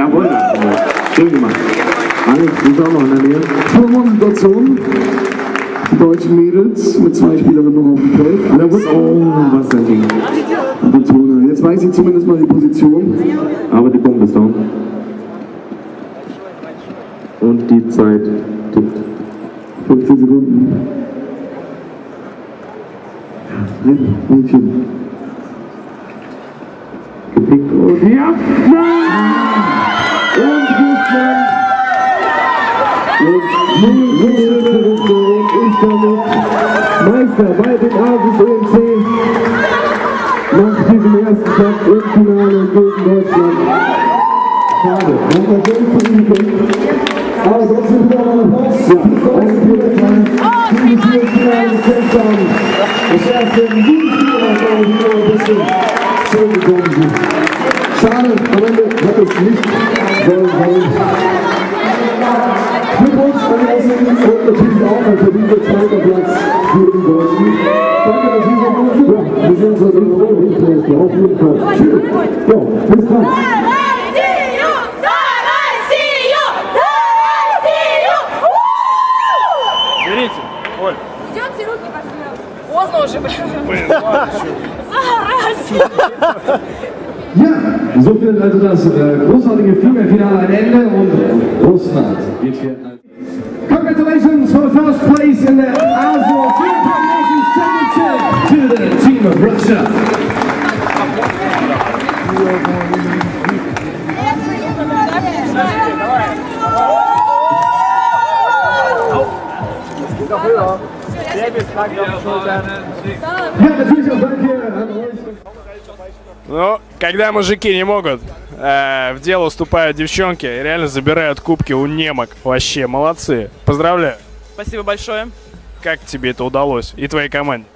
jawohl. Schön gemacht. Alex, du bist auch noch in der Nähe. Turmmotivation. Die deutschen Mädels mit zwei Spielerinnen noch auf dem Feld. Jawohl. Oh, was Ding. Betone. Jetzt weiß ich zumindest mal die Position. Aber die Bombe ist down. Und die Zeit tickt. 15 Sekunden. Ein Mädchen. Gepickt und ja! Und Russland. Und Punkte und ist damit Meister bei dem Asus EMC. Nach diesem ersten Platz im Finale gegen Deutschland. Schade. Schön für ihn gekämpft. Aber trotzdem wieder mal Applaus. Ja. Und für den die wir hier im Finale haben. Das erste aus der Video ein bisschen schön gekommen. Schade, am Ende hat es nicht sollen sein. Glückwunsch an Ausländer und natürlich auch ein verdienter zweiter Platz für die Deutschen. Danke, dass Sie so gut sind. Wir heute in der Runde. Auf jeden Fall. Tschüss. Ja, bis dann. Берите, Оль. Идете руки пожмем. Поздно уже, блин. Зараза. Ja, so findet also das äh, großartige Finale ein Ende und Russland. Congratulations for the first place in the European Nations Championship to the team of Russia. Ja, natürlich auch danke. Ну, когда мужики не могут, э, в дело уступают девчонки, и реально забирают кубки у немок. Вообще, молодцы. Поздравляю. Спасибо большое. Как тебе это удалось? И твоей команде?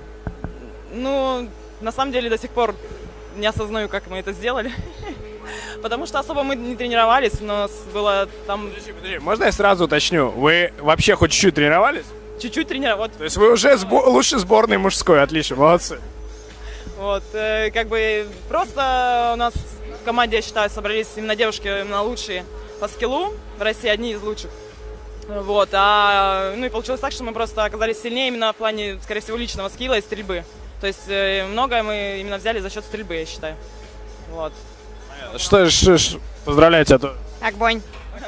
Ну, на самом деле до сих пор не осознаю, как мы это сделали. Потому что особо мы не тренировались, у нас было там Подожди, можно я сразу уточню? Вы вообще хоть чуть-чуть тренировались? чуть-чуть тренировать. То есть вы уже сбо- лучше сборной мужской, отлично, молодцы. Вот, э, как бы просто у нас в команде, я считаю, собрались именно девушки именно лучшие по скиллу в России, одни из лучших. Вот, а, ну и получилось так, что мы просто оказались сильнее именно в плане, скорее всего, личного скилла и стрельбы. То есть э, многое мы именно взяли за счет стрельбы, я считаю. Вот. Что, ж- ж- поздравляю тебя. Огонь.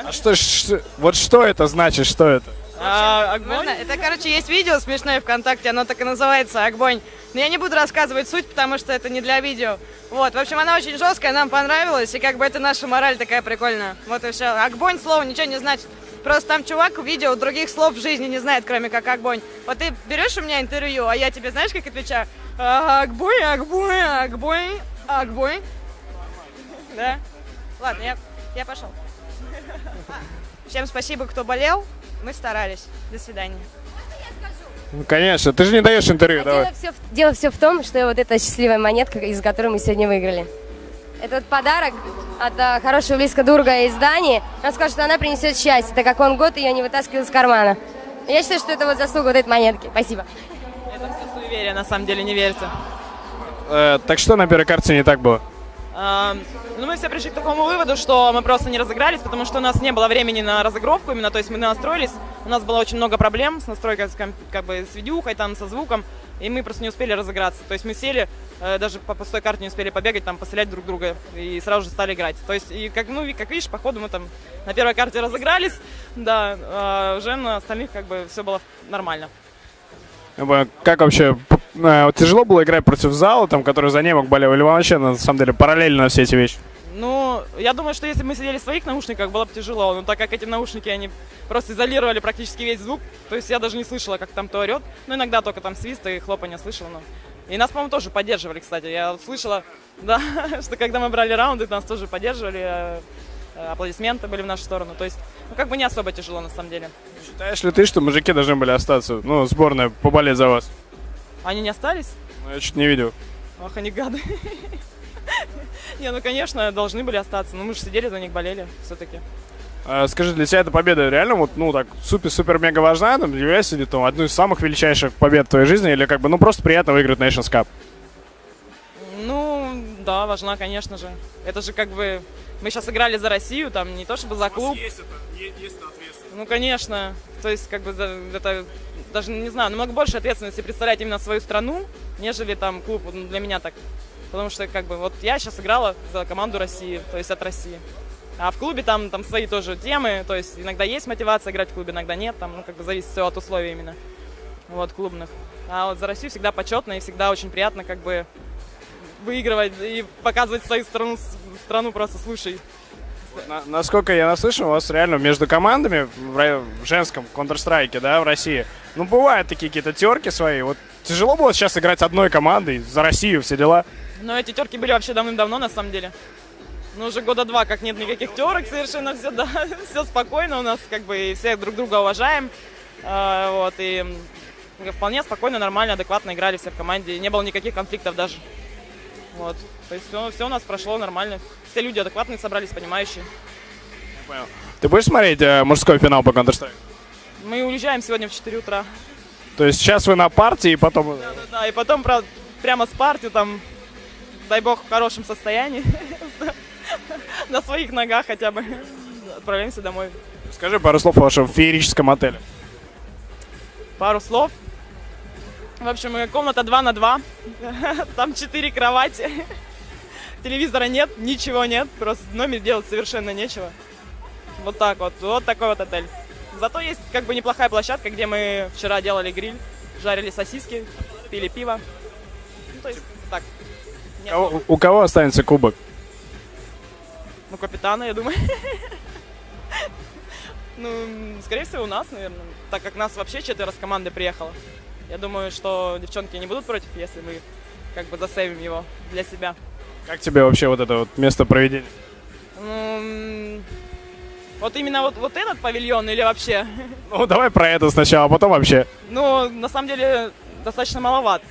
А что, ж- вот что это значит, что это? А, огонь? Это, короче, есть видео смешное ВКонтакте, оно так и называется «Огонь». Но я не буду рассказывать суть, потому что это не для видео. Вот, в общем, она очень жесткая, нам понравилась, и как бы это наша мораль такая прикольная. Вот и все. «Огонь» слово ничего не значит. Просто там чувак в видео других слов в жизни не знает, кроме как «огонь». Вот ты берешь у меня интервью, а я тебе знаешь, как отвечаю? «А, «Огонь, огонь, огонь, огонь». Да? Ладно, я, я пошел. Всем спасибо, кто болел. Мы старались. До свидания. Ну, конечно, ты же не даешь интервью, давай. Дело все, в- дело все в том, что вот эта счастливая монетка, из которой мы сегодня выиграли. Это вот подарок от а, хорошего близко друга из Дании. Он скажет, что она принесет счастье, так как он год ее не вытаскивал из кармана. Я считаю, что это вот заслуга вот этой монетки. Спасибо. Это все суеверие, на самом деле, не верьте. Э, так что на первой карте не так было? А, Ну, мы все пришли к такому выводу, что мы просто не разыгрались, потому что у нас не было времени на разыгровку именно, то есть мы настроились, у нас было очень много проблем с настройкой, как бы с видюхой, там, со звуком, и мы просто не успели разыграться. То есть мы сели, э, даже по пустой карте не успели побегать, там, пострелять друг друга, и сразу же стали играть. То есть, и как, ну, как видишь, по ходу мы там на первой карте разыгрались, да, а уже на остальных как бы все было нормально. Как вообще, э, тяжело было играть против зала, там, который за немок болел, или вообще, на самом деле, параллельно все эти вещи? Ну, я думаю, что если бы мы сидели в своих наушниках, было бы тяжело. Но так как эти наушники, они просто изолировали практически весь звук, то есть я даже не слышала, как там то орет. Ну, иногда только там свист и хлопанье слышала. Но... И нас, по-моему, тоже поддерживали, кстати. Я слышала, да, что когда мы брали раунды, нас тоже поддерживали, э, э, аплодисменты были в нашу сторону. То есть, ну, как бы не особо тяжело, на самом деле. Считаешь ли ты, что мужики должны были остаться, ну, сборная, поболеть за вас? Они не остались? Ну, я чуть не видел. Ах, они гады. Не, ну, конечно, должны были остаться. Но мы же сидели за них, болели все-таки. А, скажи, для тебя эта победа реально вот, ну, так, супер-супер-мега важна, там, является ли там одной из самых величайших побед в твоей жизни, или как бы, ну, просто приятно выиграть Nations Cup? Ну, Да, важна, конечно же. Это же как бы... Мы сейчас играли за Россию, там не то чтобы за клуб. есть это, есть ответственность. Ну, конечно. То есть, как бы, это даже, не знаю, намного больше ответственности представлять именно свою страну, нежели там клуб, Вот для меня так. Потому что, как бы, вот я сейчас играла за команду России, то есть от России. А в клубе там, там свои тоже темы, то есть иногда есть мотивация играть в клубе, иногда нет, там, ну, как бы зависит все от условий именно, вот, клубных. А вот за Россию всегда почетно и всегда очень приятно, как бы, выигрывать и показывать свою страну, страну просто слушай. На- насколько я наслышан, у вас реально между командами в, в женском Counter-Strike, да, в России, ну, бывают такие какие-то терки свои. Вот тяжело было сейчас играть одной командой за Россию, все дела. Но эти терки были вообще давным-давно, на самом деле. Ну, уже года два, как нет никаких терок, совершенно все, да, все спокойно у нас, как бы, и все друг друга уважаем. А, вот, и вполне спокойно, нормально, адекватно играли все в команде, не было никаких конфликтов даже. Вот, то есть все, все у нас прошло нормально. Все люди адекватные собрались, понимающие. Ты будешь смотреть э, мужской финал по Counter-Strike? Мы уезжаем сегодня в 4 утра. То есть сейчас вы на партии, и потом... э, Да, и потом, правда, прямо с партию, там, дай бог, в хорошем состоянии, на своих ногах хотя бы, отправляемся домой. Скажи пару слов о вашем феерическом отеле. пару слов. В общем, э, комната 2 на 2. Там 4 кровати. Телевизора нет, ничего нет. Просто в номере делать совершенно нечего. Вот так вот. Вот такой вот отель. Зато есть как бы неплохая площадка, где мы вчера делали гриль, жарили сосиски, пили пиво. Ну, то есть так. Нет, Кого- у кого останется кубок? Ну, капитана, я думаю. Ну, скорее всего, у нас, наверное. Так как нас вообще четверо с команды приехало. Я думаю, что девчонки не будут против, если мы как бы засейвим его для себя. Как тебе вообще вот это вот место проведения? Ну, вот именно вот, вот этот павильон или вообще? Ну, давай про это сначала, а потом вообще. Ну, на самом деле, достаточно маловат.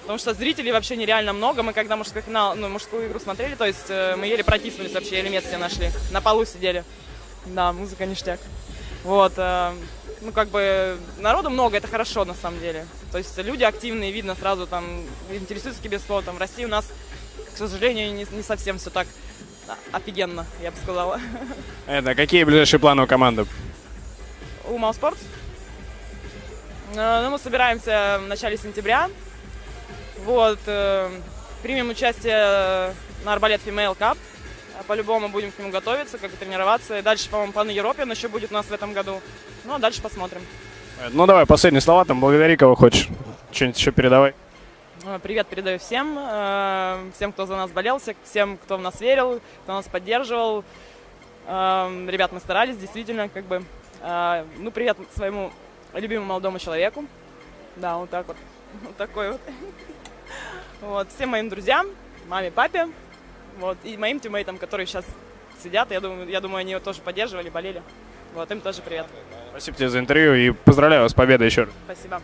Потому что зрителей вообще нереально много. Мы когда мужской финал, ну, мужскую игру смотрели, то есть э, мы еле протиснулись вообще, еле место себе нашли. На полу сидели. Да, музыка ништяк. Вот. э, ну, как бы, народу много, это хорошо, на самом деле. То есть люди активные, видно сразу, там, интересуются киберспортом. В России у нас, к сожалению, не, не совсем все так офигенно, я бы сказала. Это, какие ближайшие планы у команды? у Малспортс. Э, Ну, мы собираемся в начале сентября. Вот. э, Примем участие на Арбалет Female Cup. По-любому будем к нему готовиться, как бы тренироваться. И дальше, по-моему, Пан Европе еще будет у нас в этом году. Ну, а дальше посмотрим. Ну, давай, последние слова, там, благодари кого хочешь. Что-нибудь еще передавай. Э, Привет передаю всем, э, всем, кто за нас болел, всех- всем, кто в нас верил, кто нас поддерживал. Э, Ребят, мы старались, действительно, как бы. Ну, привет своему любимому молодому человеку. Да, вот так вот. Вот такой вот. Вот, всем моим друзьям, маме, папе, вот, и моим тиммейтам, которые сейчас сидят, я думаю, я думаю, они его тоже поддерживали, болели. Вот, им тоже привет. Спасибо тебе за интервью и поздравляю вас с победой еще раз. Спасибо.